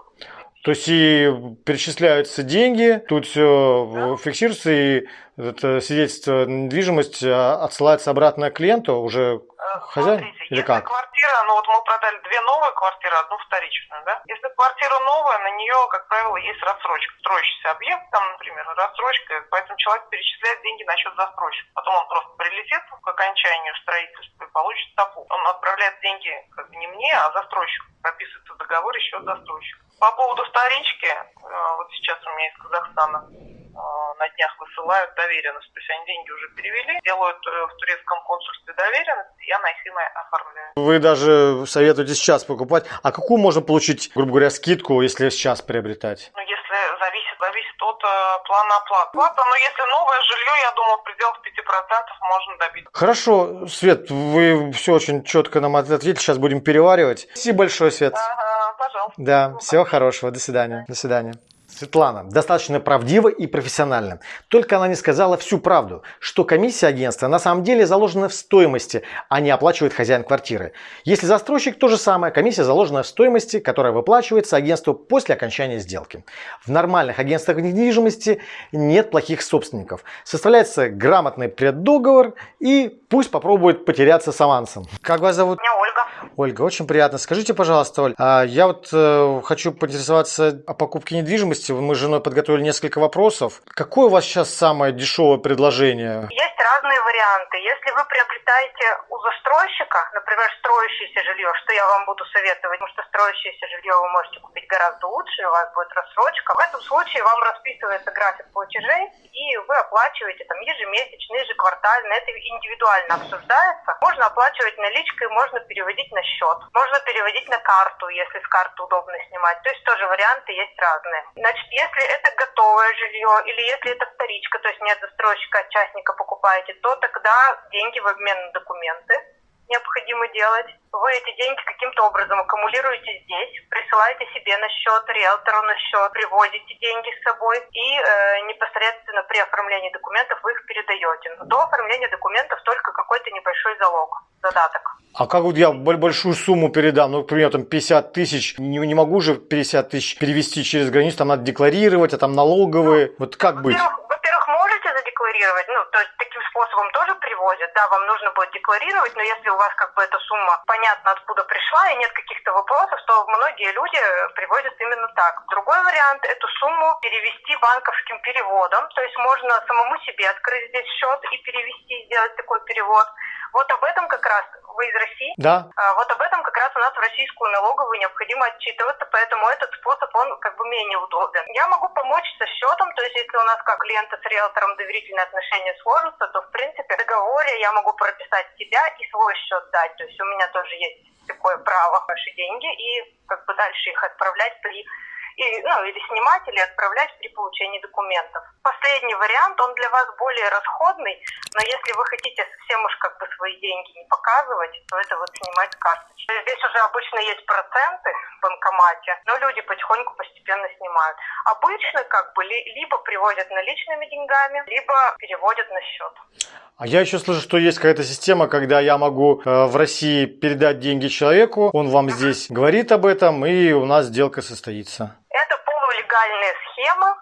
[SPEAKER 1] То есть и перечисляются деньги, тут все фиксируется, и это свидетельство недвижимости а, отсылается обратно клиенту уже хозяин
[SPEAKER 3] Э, Смотрите,
[SPEAKER 1] или
[SPEAKER 3] если
[SPEAKER 1] как?
[SPEAKER 3] квартира, ну вот мы продали две новые квартиры, одну вторичную, да? Если квартира новая, на нее, как правило, есть рассрочка. Строящийся объект, там, например, рассрочка, поэтому человек перечисляет деньги на счет застройщика. Потом он просто прилетит к окончанию строительства и получит стопу. Он отправляет деньги как бы не мне, а застройщику. Прописывается в договоре счет застройщика. По поводу вторички, э, вот сейчас у меня из Казахстана на днях высылают доверенность. То есть они деньги уже перевели, делают э, в турецком консульстве доверенность, и я на их имя оформляю.
[SPEAKER 1] Вы даже советуете сейчас покупать. А какую можно получить, грубо говоря, скидку, если сейчас приобретать?
[SPEAKER 3] Ну, если зависит, зависит от э, плана оплаты. Плата, но если новое жилье, я думаю, в пределах 5% можно добиться.
[SPEAKER 1] Хорошо, Свет, вы все очень четко нам ответили, сейчас будем переваривать. Спасибо большое, Свет.
[SPEAKER 3] Ага, пожалуйста.
[SPEAKER 1] Да, всего хорошего, до свидания. До свидания. Светлана достаточно правдива и профессиональна. Только она не сказала всю правду, что комиссия агентства на самом деле заложена в стоимости, а не оплачивает хозяин квартиры. Если застройщик, то же самое, комиссия заложена в стоимости, которая выплачивается агентству после окончания сделки. В нормальных агентствах недвижимости нет плохих собственников. Составляется грамотный преддоговор и пусть попробует потеряться с авансом. Как вас зовут?
[SPEAKER 3] Меня Ольга.
[SPEAKER 1] Ольга, очень приятно. Скажите, пожалуйста, Оль, а я вот э, хочу поинтересоваться о покупке недвижимости. Мы с женой подготовили несколько вопросов. Какое у вас сейчас самое дешевое предложение?
[SPEAKER 4] Есть разные варианты. Вы приобретаете у застройщика, например, строящееся жилье, что я вам буду советовать, потому что строящееся жилье вы можете купить гораздо лучше, у вас будет рассрочка. В этом случае вам расписывается график платежей, и вы оплачиваете там ежемесячно, ежеквартально. Это индивидуально обсуждается. Можно оплачивать наличкой, можно переводить на счет. Можно переводить на карту, если с карты удобно снимать. То есть тоже варианты есть разные. Значит, если это готовое жилье или если это вторичка, то есть не от застройщика, а частника покупаете, то тогда деньги в обмен на документы необходимо делать. Вы эти деньги каким-то образом аккумулируете здесь, присылаете себе на счет, риэлтору на счет, привозите деньги с собой и э, непосредственно при оформлении документов вы их передаете. Но до оформления документов только какой-то небольшой залог, задаток.
[SPEAKER 1] А как вот я боль- большую сумму передам? Ну, к примеру, там 50 тысяч. Не, не могу же 50 тысяч перевести через границу. Там надо декларировать, а там налоговые. Вот как быть?
[SPEAKER 4] Во-первых, во-первых, можете задекларировать, ну, то есть таким способом тоже привозят, да, вам нужно будет декларировать, но если у вас как бы эта сумма понятно откуда пришла и нет каких-то вопросов, то многие люди привозят именно так. Другой вариант – эту сумму перевести банковским переводом, то есть можно самому себе открыть здесь счет и перевести, сделать такой перевод. Вот об этом как раз вы из России,
[SPEAKER 1] Да?
[SPEAKER 4] а Вот об этом как раз у нас в российскую налоговую необходимо отчитываться, поэтому этот способ, он как бы менее удобен. Я могу помочь со счетом, то есть если у нас как клиента с риэлтором доверительные отношения сложатся, то в принципе в договоре я могу прописать себя и свой счет дать, то есть у меня тоже есть такое право ваши деньги и как бы дальше их отправлять при и, ну, или снимать, или отправлять при получении документов. Последний вариант, он для вас более расходный, но если вы хотите совсем уж как бы свои деньги не показывать, то это вот снимать карточку. Здесь уже обычно есть проценты в банкомате, но люди потихоньку постепенно снимают. Обычно как бы либо приводят наличными деньгами, либо переводят на счет.
[SPEAKER 1] А я еще слышу, что есть какая-то система, когда я могу э, в России передать деньги человеку, он вам здесь говорит об этом, и у нас сделка состоится.
[SPEAKER 4] Это полулегальная схема,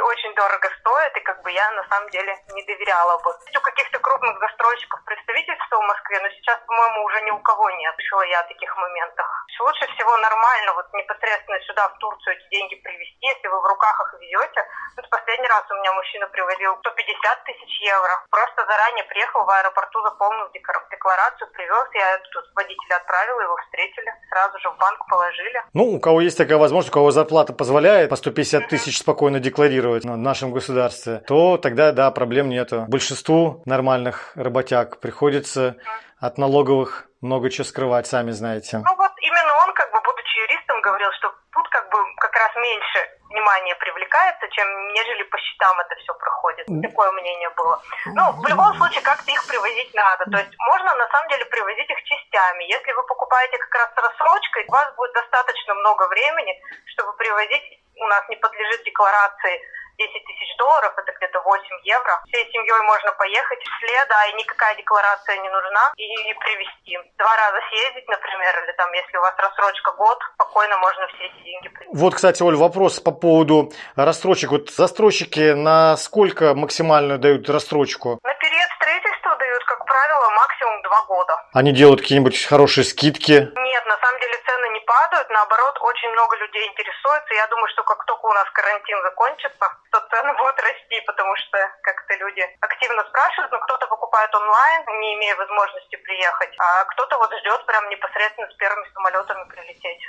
[SPEAKER 4] очень дорого стоят, и как бы я на самом деле не доверяла бы. У каких-то крупных застройщиков представительства в Москве, но сейчас, по-моему, уже ни у кого нет. Слышала я о таких моментах. Лучше всего нормально вот непосредственно сюда, в Турцию, эти деньги привезти, если вы в руках их везете. Вот последний раз у меня мужчина привозил 150 тысяч евро. Просто заранее приехал в аэропорту, заполнил декларацию, привез. Я тут водителя отправила, его встретили. Сразу же в банк положили.
[SPEAKER 1] Ну, у кого есть такая возможность, у кого зарплата позволяет по 150 тысяч спокойно декларировать в нашем государстве, то тогда, да, проблем нету. Большинству нормальных работяг приходится от налоговых много чего скрывать, сами знаете.
[SPEAKER 4] Ну вот именно он, как бы, будучи юристом, говорил, что тут как бы как раз меньше внимания привлекается, чем нежели по счетам это все проходит. Такое мнение было. Ну, в любом случае, как-то их привозить надо. То есть можно на самом деле привозить их частями. Если вы покупаете как раз с рассрочкой, у вас будет достаточно много времени, чтобы привозить у нас не подлежит декларации 10 тысяч долларов, это где-то 8 евро. Всей семьей можно поехать вслед, а и никакая декларация не нужна, и привезти. Два раза съездить, например, или там, если у вас рассрочка год, спокойно можно все эти деньги привезти.
[SPEAKER 1] Вот, кстати, Оль, вопрос по поводу рассрочек. Вот застройщики на сколько максимально дают рассрочку?
[SPEAKER 4] На период два года.
[SPEAKER 1] Они делают какие-нибудь хорошие скидки?
[SPEAKER 4] Нет, на самом деле цены не падают, наоборот, очень много людей интересуется. Я думаю, что как только у нас карантин закончится, то цены будут расти, потому что как-то люди активно спрашивают, но кто-то покупает онлайн, не имея возможности приехать, а кто-то вот ждет прям непосредственно с первыми самолетами прилететь.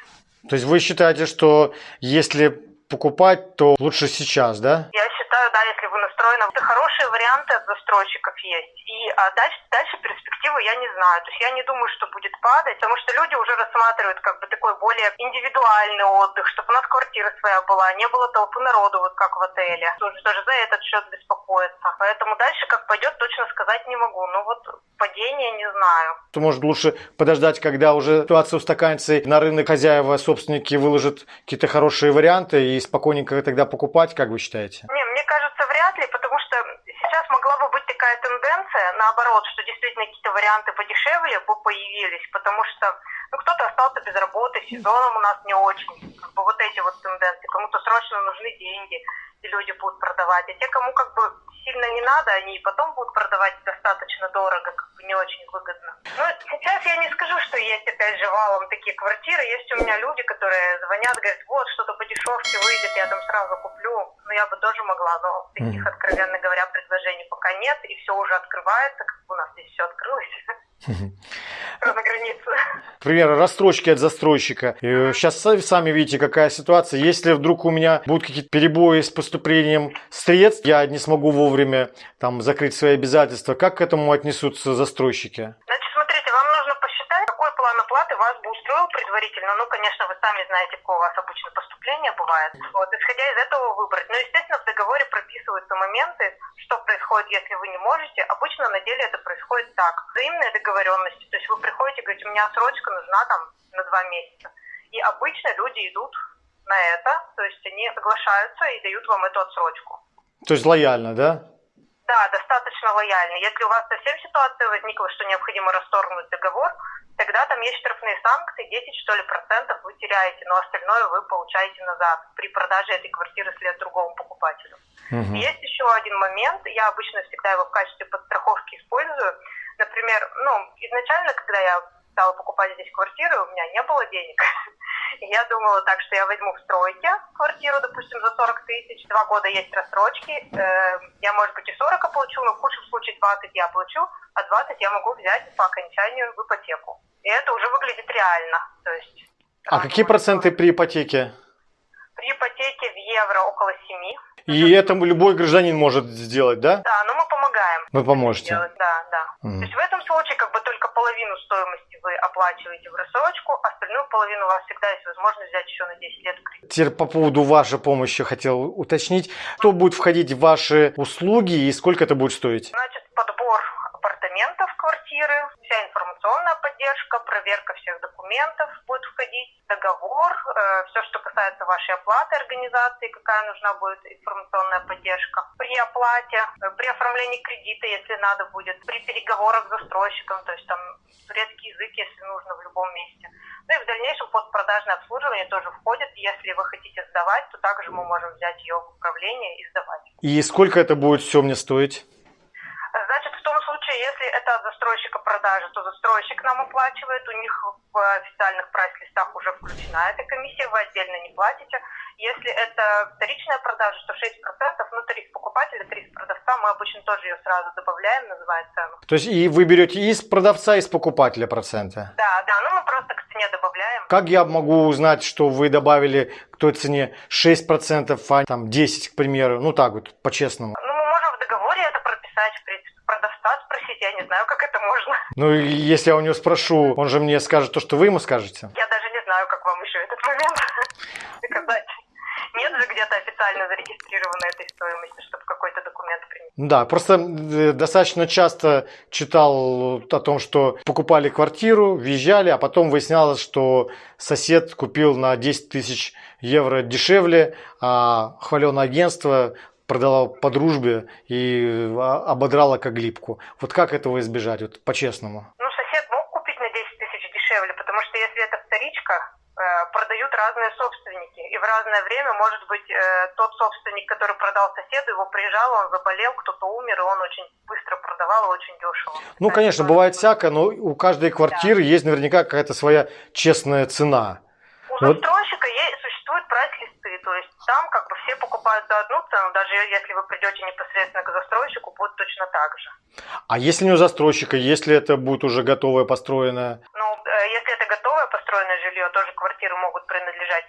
[SPEAKER 1] То есть вы считаете, что если покупать, то лучше сейчас, да?
[SPEAKER 4] Я считаю, да, если вы настроены. Это хорошие варианты от застройщиков есть. И а дальше, дальше перспективы я не знаю. То есть я не думаю, что будет падать, потому что люди уже рассматривают как бы такой более индивидуальный отдых, чтобы у нас квартира своя была, не было толпы народу, вот как в отеле. Тоже, тоже за этот счет беспокоиться. Поэтому дальше как пойдет, точно сказать не могу. Ну вот падение не знаю.
[SPEAKER 1] То может лучше подождать, когда уже ситуация устаканится, на рынок хозяева, собственники выложат какие-то хорошие варианты и спокойненько тогда покупать, как вы считаете?
[SPEAKER 4] Не, мне кажется, вряд ли, потому что сейчас могла бы быть такая тенденция, наоборот, что действительно какие-то варианты подешевле появились, потому что ну, кто-то остался без работы, сезоном у нас не очень. Как бы вот эти вот тенденции. Кому-то срочно нужны деньги, и люди будут продавать. А те, кому как бы сильно не надо, они и потом будут продавать достаточно дорого, как бы не очень выгодно. Ну, сейчас я не скажу, что есть опять же валом такие квартиры. Есть у меня люди, которые звонят, говорят, вот, что-то по дешевке выйдет, я там сразу куплю. Ну, я бы тоже могла, но таких, откровенно говоря, предложений пока нет, и все уже открывается, как бы у нас здесь все открылось. На границе.
[SPEAKER 1] Например, расстрочки от застройщика. Сейчас сами видите, какая ситуация. Если вдруг у меня будут какие-то перебои с поступлением средств, я не смогу вовремя там закрыть свои обязательства, как к этому отнесутся застройщики?
[SPEAKER 4] Значит, смотрите, вам нужно посчитать, какой план оплаты вас бы устроил предварительно. Ну, конечно, вы сами знаете, какое у вас обычно поступление бывает. Вот, исходя из этого выбрать. Но, естественно, в договоре прописываются моменты, что происходит, если вы не можете. Обычно на деле это происходит так. Взаимные договоренности. То есть вы приходите говорите, у меня срочка нужна там на два месяца. И обычно люди идут на это, то есть они соглашаются и дают вам эту отсрочку.
[SPEAKER 1] То есть лояльно, да?
[SPEAKER 4] Да, достаточно лояльно. Если у вас совсем ситуация возникла, что необходимо расторгнуть договор, тогда там есть штрафные санкции, 10 что ли процентов вы теряете, но остальное вы получаете назад при продаже этой квартиры след другому покупателю. Угу. Есть еще один момент, я обычно всегда его в качестве подстраховки использую. Например, ну, изначально, когда я стала покупать здесь квартиры, у меня не было денег. Я думала так, что я возьму в стройке квартиру, допустим, за 40 тысяч, два года есть рассрочки, э, я, может быть, и 40 получу, но в худшем случае 20 я получу, а 20 я могу взять по окончанию в ипотеку. И это уже выглядит реально. То есть,
[SPEAKER 1] а какие проценты при ипотеке?
[SPEAKER 4] При ипотеке в евро около 7.
[SPEAKER 1] И это любой гражданин может сделать, да?
[SPEAKER 4] Да, но мы помогаем.
[SPEAKER 1] Вы поможете?
[SPEAKER 4] Делать. Да, да. Mm. То есть в этом случае как бы только половину стоимости вы оплачиваете в рассрочку, остальную половину у вас всегда есть возможность взять еще на 10 лет кредит.
[SPEAKER 1] Теперь по поводу вашей помощи хотел уточнить. Что будет входить в ваши услуги и сколько это будет стоить?
[SPEAKER 4] Значит, подбор апартаментов квартиры, вся информационная поддержка, проверка всех документов будет входить, договор, э, все, что касается вашей оплаты организации, какая нужна будет информационная поддержка. При оплате, э, при оформлении кредита, если надо будет, при переговорах с застройщиком, то есть там турецкий язык, если нужно, в любом месте. Ну и в дальнейшем постпродажное обслуживание тоже входит. Если вы хотите сдавать, то также мы можем взять ее в управление и сдавать.
[SPEAKER 1] И сколько это будет все мне стоить?
[SPEAKER 4] Случае, если это от застройщика продажи, то застройщик нам оплачивает, у них в официальных прайс-листах уже включена эта комиссия, вы отдельно не платите. Если это вторичная продажа, то 6%, ну, тариф покупателя, тариф продавца, мы обычно тоже ее сразу добавляем, называя цену.
[SPEAKER 1] То есть и вы берете из продавца, и из покупателя проценты?
[SPEAKER 4] Да, да, ну мы просто к цене добавляем.
[SPEAKER 1] Как я могу узнать, что вы добавили к той цене 6%, а там 10, к примеру? Ну так вот, по-честному.
[SPEAKER 4] Ну, мы можем в договоре это прописать, в принципе, продавца спросить, я не знаю, как это можно.
[SPEAKER 1] Ну, если я у него спрошу, он же мне скажет то, что вы ему скажете.
[SPEAKER 4] Я даже не знаю, как вам еще этот момент доказать. Нет же где-то официально зарегистрировано этой стоимости, чтобы какой-то документ принять.
[SPEAKER 1] Да, просто э, достаточно часто читал о том, что покупали квартиру, въезжали, а потом выяснялось, что сосед купил на 10 тысяч евро дешевле, а хваленое агентство продала по дружбе и а, ободрала как глипку. Вот как этого избежать, вот по-честному?
[SPEAKER 4] Ну, сосед мог купить на 10 тысяч дешевле, потому что если это вторичка, э, продают разные собственники. И в разное время, может быть, э, тот собственник, который продал соседу, его приезжал, он заболел, кто-то умер, и он очень быстро продавал очень дешево.
[SPEAKER 1] Ну, конечно, бывает всякое, но у каждой квартиры есть наверняка какая-то своя честная цена.
[SPEAKER 4] У
[SPEAKER 1] Вот.
[SPEAKER 4] застройщика есть, существуют прайс-листы, то есть там как бы все покупают за одну цену, даже если вы придете непосредственно к застройщику, будет точно так же.
[SPEAKER 1] А если не у застройщика, если это будет уже готовое, построенное?
[SPEAKER 4] Ну, э, если это готовое построенное жилье, тоже квартиры могут принадлежать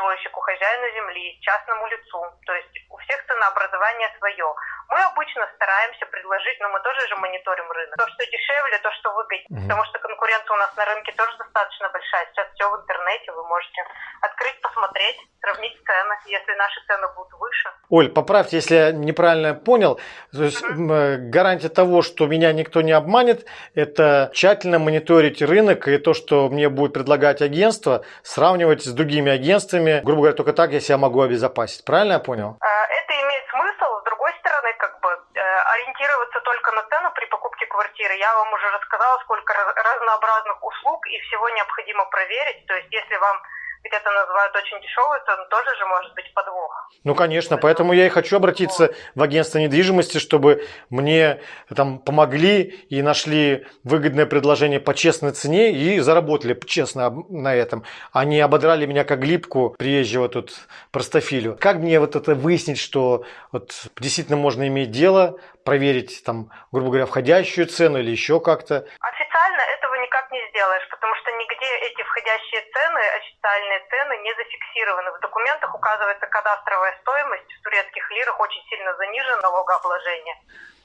[SPEAKER 4] застройщику, хозяину земли, частному лицу. То есть у всех ценообразование свое. Мы обычно стараемся предложить, но мы тоже же мониторим рынок. То, что дешевле, то, что выгоднее.
[SPEAKER 1] Мгм.
[SPEAKER 4] Потому что конкуренция у нас на рынке тоже достаточно большая. Сейчас все в интернете, вы можете открыть, посмотреть, сравнить цены. Если наши цены будут выше,
[SPEAKER 1] Оль, поправьте, если я неправильно понял. То есть э, гарантия того, что меня никто не обманет, это тщательно мониторить рынок и то, что мне будет предлагать агентство, сравнивать с другими агентствами. Грубо говоря, только так я себя могу обезопасить. Правильно я понял?
[SPEAKER 4] Э, Это имеет смысл. С другой стороны, как бы э, ориентироваться только на цену при покупке квартиры. Я вам уже рассказала, сколько раз- разнообразных услуг и всего необходимо проверить. То есть, если вам где-то называют очень дешевую цену, тоже же может быть подвох.
[SPEAKER 1] Ну, конечно, поэтому я и хочу обратиться в агентство недвижимости, чтобы мне там помогли и нашли выгодное предложение по честной цене и заработали честно на этом, а не ободрали меня как глипку приезжего тут простофилю. Как мне вот это выяснить, что вот действительно можно иметь дело, проверить там, грубо говоря, входящую цену или еще как-то?
[SPEAKER 4] Официально этого никак не сделаешь, потому что нигде эти входящие цены, официальные цены не зафиксированы. В документах указывается кадастровая стоимость в турецких лирах очень сильно занижена налогообложение.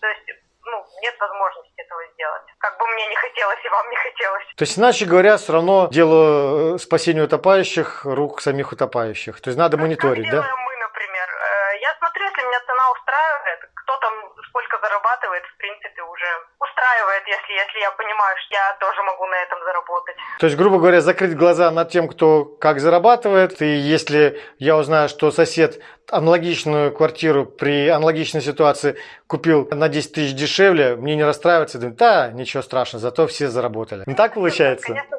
[SPEAKER 4] То есть ну, нет возможности этого сделать. Как бы мне не хотелось и вам не хотелось.
[SPEAKER 1] То есть, иначе говоря, все равно дело э, спасения утопающих рук самих утопающих. То есть надо мониторить, да?
[SPEAKER 4] делаем мы, например? Э, Я смотрю, если меня цена устраивает, кто там сколько зарабатывает, в принципе, уже устраивает, если, если я понимаю, что я тоже могу на этом заработать.
[SPEAKER 1] То есть, грубо говоря, закрыть глаза над тем, кто как зарабатывает. И если я узнаю, что сосед аналогичную квартиру при аналогичной ситуации купил на 10 тысяч дешевле, мне не расстраиваться, да, ничего страшного, зато все заработали. Не так получается?
[SPEAKER 4] Конечно,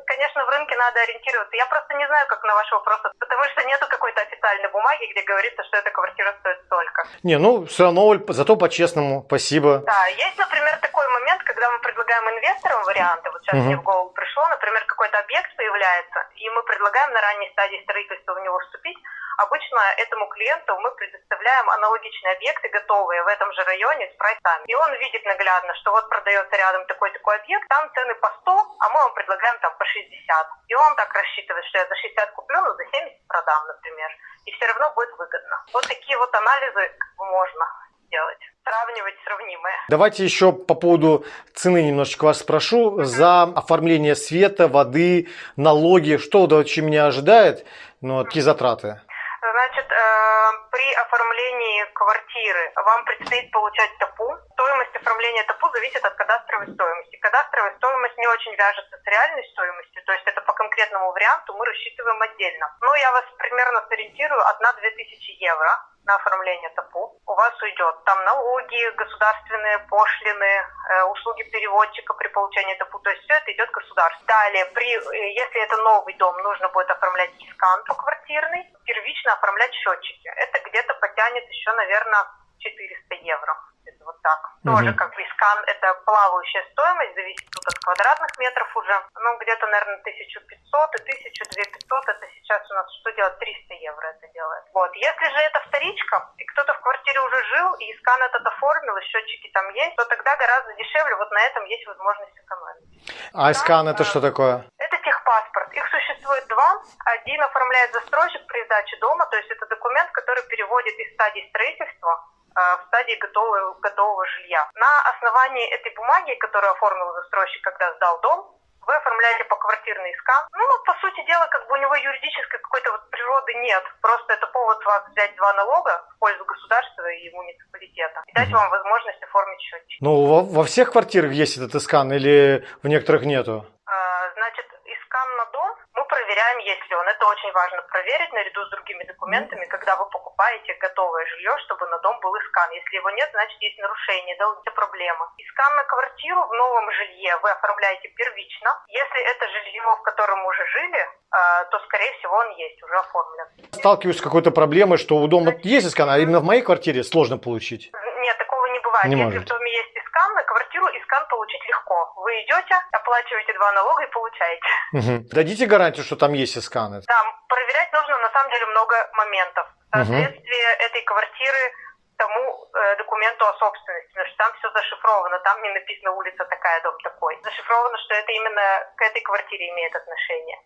[SPEAKER 4] ориентироваться. Я просто не знаю, как на ваш вопрос, потому что нету какой-то официальной бумаги, где говорится, что эта квартира стоит столько.
[SPEAKER 1] Не, ну, все равно, зато по-честному, спасибо.
[SPEAKER 4] Да, есть, например, такой момент, когда мы предлагаем инвесторам варианты. Вот сейчас
[SPEAKER 1] Мгм.
[SPEAKER 4] мне в голову пришло, например, какой-то объект появляется, и мы предлагаем на ранней стадии строительства в него вступить. Обычно этому клиенту мы предоставляем аналогичные объекты, готовые в этом же районе с прайсами. И он видит наглядно, что вот продается рядом такой-такой объект, там цены по 100, а мы вам предлагаем там по 60. И он так рассчитывает, что я за 60 куплю, но за 70 продам, например. И все равно будет выгодно. Вот такие вот анализы можно делать. Сравнивать сравнимое.
[SPEAKER 1] Давайте еще по поводу цены немножечко вас спрошу. За оформление света, воды, налоги, что вообще меня ожидает? Ну, какие затраты?
[SPEAKER 4] При оформлении квартиры вам предстоит получать ТАПУ. Стоимость оформления ТАПУ зависит от кадастровой стоимости. Кадастровая стоимость не очень вяжется с реальной стоимостью, то есть это по конкретному варианту мы рассчитываем отдельно. Но я вас примерно сориентирую 1-2 тысячи евро на оформление ТАПУ. У вас уйдет там налоги, государственные пошлины, э, услуги переводчика при получении ТАПУ. То есть все это идет государству. Далее, при, э, если это новый дом, нужно будет оформлять искан квартирный, первично оформлять счетчики. Это где-то потянет еще, наверное, 400 евро. Это вот так.
[SPEAKER 1] Мгм.
[SPEAKER 4] Тоже как бы искан, это плавающая стоимость, зависит тут от квадратных метров уже. Ну, где-то, наверное, 1500 и 1200, это сейчас у нас что делать? 300 евро это делает. Вот. Если же это вторичка, и кто-то в квартире уже жил, и искан этот оформил, и счетчики там есть, то тогда гораздо дешевле, вот на этом есть возможность экономить.
[SPEAKER 1] А скан это что такое?
[SPEAKER 4] Это техпаспорт. Их существует два. Один оформляет застройщик при сдаче дома, то есть это документ, который переводит из стадии строительства э, в стадии готового, готового жилья. На основании этой бумаги, которую оформил застройщик, когда сдал дом, вы оформляете поквартирный скан. Ну, по сути дела, как бы у него юридической какой-то вот природы нет. Просто это повод вас взять два налога в пользу государства и муниципалитета и дать
[SPEAKER 1] Мгм.
[SPEAKER 4] вам возможность оформить счетчик.
[SPEAKER 1] Ну, во, во всех квартирах есть этот скан или в некоторых нету?
[SPEAKER 4] А, Значит, искан на дом мы проверяем, есть ли он. Это очень важно проверить наряду с другими документами, когда вы покупаете готовое жилье, чтобы на дом был искан. Если его нет, значит есть нарушение, да, это проблема. Искан на квартиру в новом жилье вы оформляете первично. Если это жилье, в котором уже жили, а, то, скорее всего, он есть, уже оформлен.
[SPEAKER 1] Сталкиваюсь с какой-то проблемой, что у дома есть скан, а именно в моей квартире сложно получить.
[SPEAKER 4] Нет, такого не бывает.
[SPEAKER 1] Не
[SPEAKER 4] Если
[SPEAKER 1] может.
[SPEAKER 4] в доме есть искан, квартиру искан получить легко. Вы идете, оплачиваете два налога и получаете.
[SPEAKER 1] Мгм. Дадите гарантию, что там есть сканы?
[SPEAKER 4] Да, проверять нужно на самом деле много моментов. Соответствие этой квартиры тому э, документу о собственности, потому что там все зашифровано, там не написано улица такая, дом такой. Зашифровано, что это именно к этой квартире имеет отношение.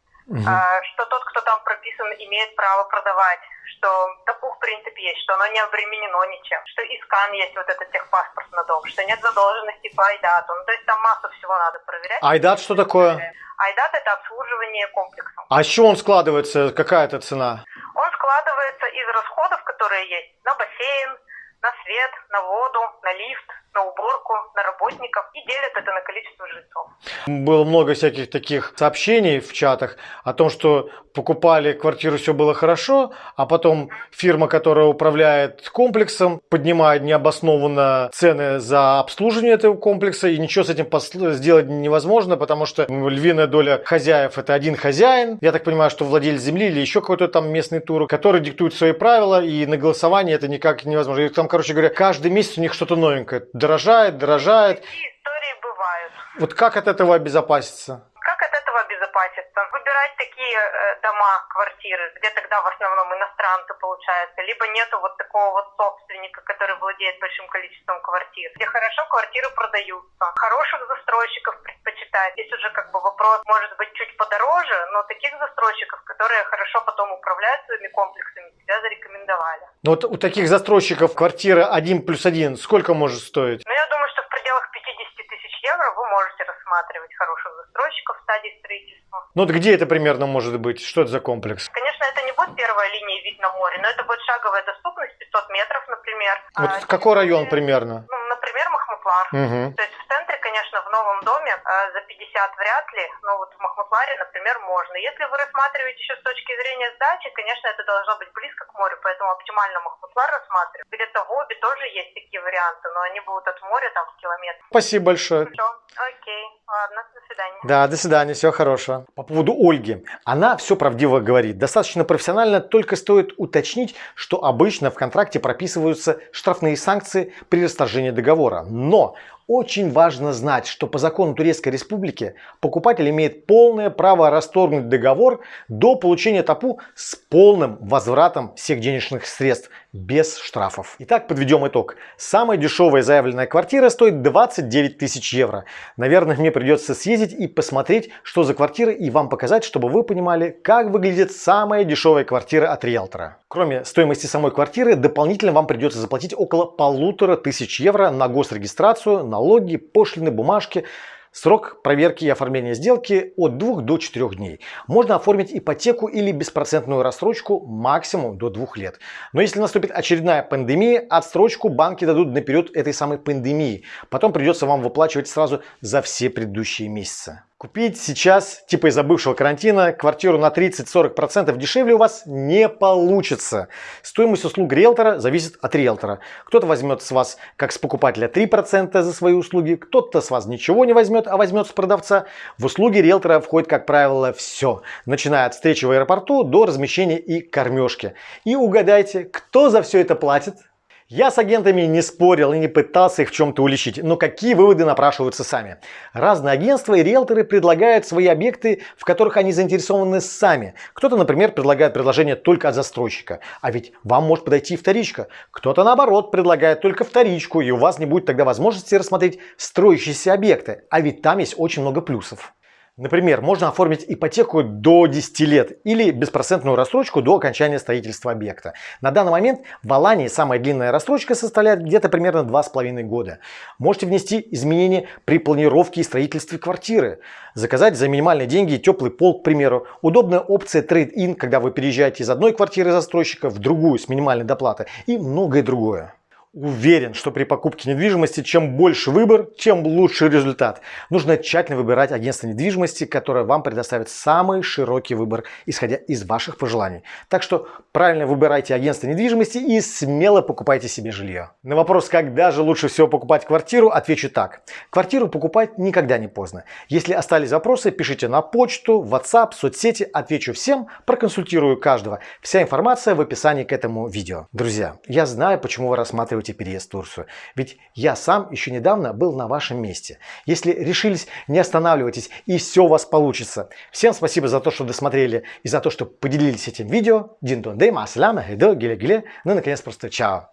[SPEAKER 4] А, что тот, кто там прописан, имеет право продавать, что ТАПУ в принципе есть, что оно не обременено ничем, что искан есть вот этот техпаспорт на дом, что нет задолженности по айдату. Ну, то есть там массу всего надо проверять.
[SPEAKER 1] Айдат что такое?
[SPEAKER 4] Айдат это обслуживание комплексом.
[SPEAKER 1] А с чего он складывается? Какая это цена?
[SPEAKER 4] Он складывается из расходов, которые есть на бассейн, на свет, на воду, на лифт, на уборку, на работников и делят это на количество жильцов.
[SPEAKER 1] Было много всяких таких сообщений в чатах о том, что покупали квартиру, все было хорошо, а потом фирма, которая управляет комплексом, поднимает необоснованно цены за обслуживание этого комплекса, и ничего с этим сделать невозможно, потому что львиная доля хозяев это один хозяин, я так понимаю, что владелец земли или еще какой-то там местный тур, который диктует свои правила, и на голосование это никак невозможно. И там, короче говоря, каждый месяц у них что-то новенькое. Дорожает, дорожает.
[SPEAKER 4] Такие истории бывают.
[SPEAKER 1] Вот как от этого обезопаситься?
[SPEAKER 4] Как от этого обезопаситься? Выбирать такие э, дома, квартиры, где тогда в основном иностранцы получается, либо нету вот такого вот собственника, который владеет большим количеством квартир. Где хорошо квартиры продаются, хороших застройщиков предпочитают. Здесь уже как бы вопрос может быть чуть подороже, но таких застройщиков, которые хорошо потом управляют своими комплексами, тебя зарекомендовали.
[SPEAKER 1] Ну вот у таких застройщиков квартира 1 плюс 1 сколько может стоить?
[SPEAKER 4] Но я думаю, что в пределах 50 тысяч евро вы можете рассматривать хороших застройщиков в стадии строительства.
[SPEAKER 1] Ну вот где это примерно может быть? Что это за комплекс?
[SPEAKER 4] Конечно, это не будет первая линия вид на море, но это будет шаговая доступность 500 метров, например.
[SPEAKER 1] Вот
[SPEAKER 4] А,
[SPEAKER 1] какой район примерно?
[SPEAKER 4] Ну, например, Махмутлар.
[SPEAKER 1] Угу.
[SPEAKER 4] То есть в центре, конечно, в новом доме э, за 50 вряд ли, но вот в Махмутларе, например, можно. Если вы рассматриваете еще с точки зрения сдачи, конечно, это должно быть близко к морю, поэтому оптимально Махмутлар рассматривать. Где-то в Обе тоже есть такие варианты, но они будут от моря там в километр.
[SPEAKER 1] Спасибо большое.
[SPEAKER 4] Все, окей, ладно, до свидания.
[SPEAKER 1] Да, до свидания, всего хорошего. По поводу Ольги. Она все правдиво говорит. Достаточно профессионально, только стоит уточнить, что обычно в контракте прописываются штрафные санкции при расторжении договора. Но Очень важно знать, что по закону Турецкой Республики покупатель имеет полное право расторгнуть договор до получения ТАПУ с полным возвратом всех денежных средств без штрафов. Итак, подведем итог. Самая дешевая заявленная квартира стоит 29 тысяч евро. Наверное, мне придется съездить и посмотреть, что за квартира и вам показать, чтобы вы понимали, как выглядит самая дешевая квартира от риэлтора. Кроме стоимости самой квартиры, дополнительно вам придется заплатить около полутора тысяч евро на госрегистрацию, налоги, пошлины, бумажки. Срок проверки и оформления сделки от 2 до 4 дней. Можно оформить ипотеку или беспроцентную рассрочку максимум до 2 лет. Но если наступит очередная пандемия, отсрочку банки дадут на период этой самой пандемии. Потом придется вам выплачивать сразу за все предыдущие месяцы. Купить сейчас, типа из-за бывшего карантина, квартиру на 30-40% дешевле у вас не получится. Стоимость услуг риэлтора зависит от риэлтора. Кто-то возьмет с вас, как с покупателя, 3% за свои услуги, кто-то с вас ничего не возьмет, а возьмет с продавца. В услуги риэлтора входит, как правило, все, начиная от встречи в аэропорту до размещения и кормежки. И угадайте, кто за все это платит? Я с агентами не спорил и не пытался их в чем-то уличить, но какие выводы напрашиваются сами? Разные агентства и риэлторы предлагают свои объекты, в которых они заинтересованы сами. Кто-то, например, предлагает предложение только от застройщика, а ведь вам может подойти вторичка. Кто-то, наоборот, предлагает только вторичку, и у вас не будет тогда возможности рассмотреть строящиеся объекты, а ведь там есть очень много плюсов. Например, можно оформить ипотеку до 10 лет или беспроцентную рассрочку до окончания строительства объекта. На данный момент в Алании самая длинная рассрочка составляет где-то примерно 2,5 года. Можете внести изменения при планировке и строительстве квартиры. Заказать за минимальные деньги теплый пол, к примеру. Удобная опция Trade-in, когда вы переезжаете из одной квартиры застройщика в другую с минимальной доплатой и многое другое. Уверен, что при покупке недвижимости чем больше выбор, тем лучше результат. Нужно тщательно выбирать агентство недвижимости, которое вам предоставит самый широкий выбор, исходя из ваших пожеланий. Так что правильно выбирайте агентство недвижимости и смело покупайте себе жилье. На вопрос, когда же лучше всего покупать квартиру, отвечу так. Квартиру покупать никогда не поздно. Если остались вопросы, пишите на почту, WhatsApp, соцсети, отвечу всем, проконсультирую каждого. Вся информация в описании к этому видео. Друзья, я знаю, почему вы рассматриваете планируете переезд в Турцию. Ведь я сам еще недавно был на вашем месте. Если решились, не останавливайтесь и все у вас получится. Всем спасибо за то, что досмотрели и за то, что поделились этим видео. Дин дон дей, маслама, ну и наконец просто чао.